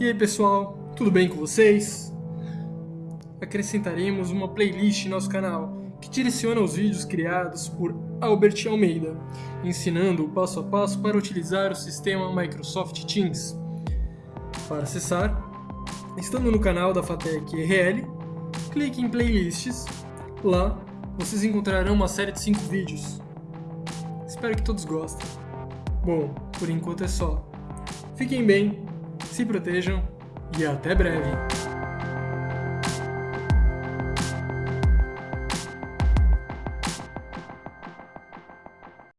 E aí pessoal, tudo bem com vocês? Acrescentaremos uma playlist em nosso canal que direciona os vídeos criados por Albert Almeida, ensinando o passo a passo para utilizar o sistema Microsoft Teams. Para acessar, estando no canal da Fatec RL, clique em Playlists. Lá, vocês encontrarão uma série de 5 vídeos. Espero que todos gostem. Bom, por enquanto é só. Fiquem bem, se protejam e até breve!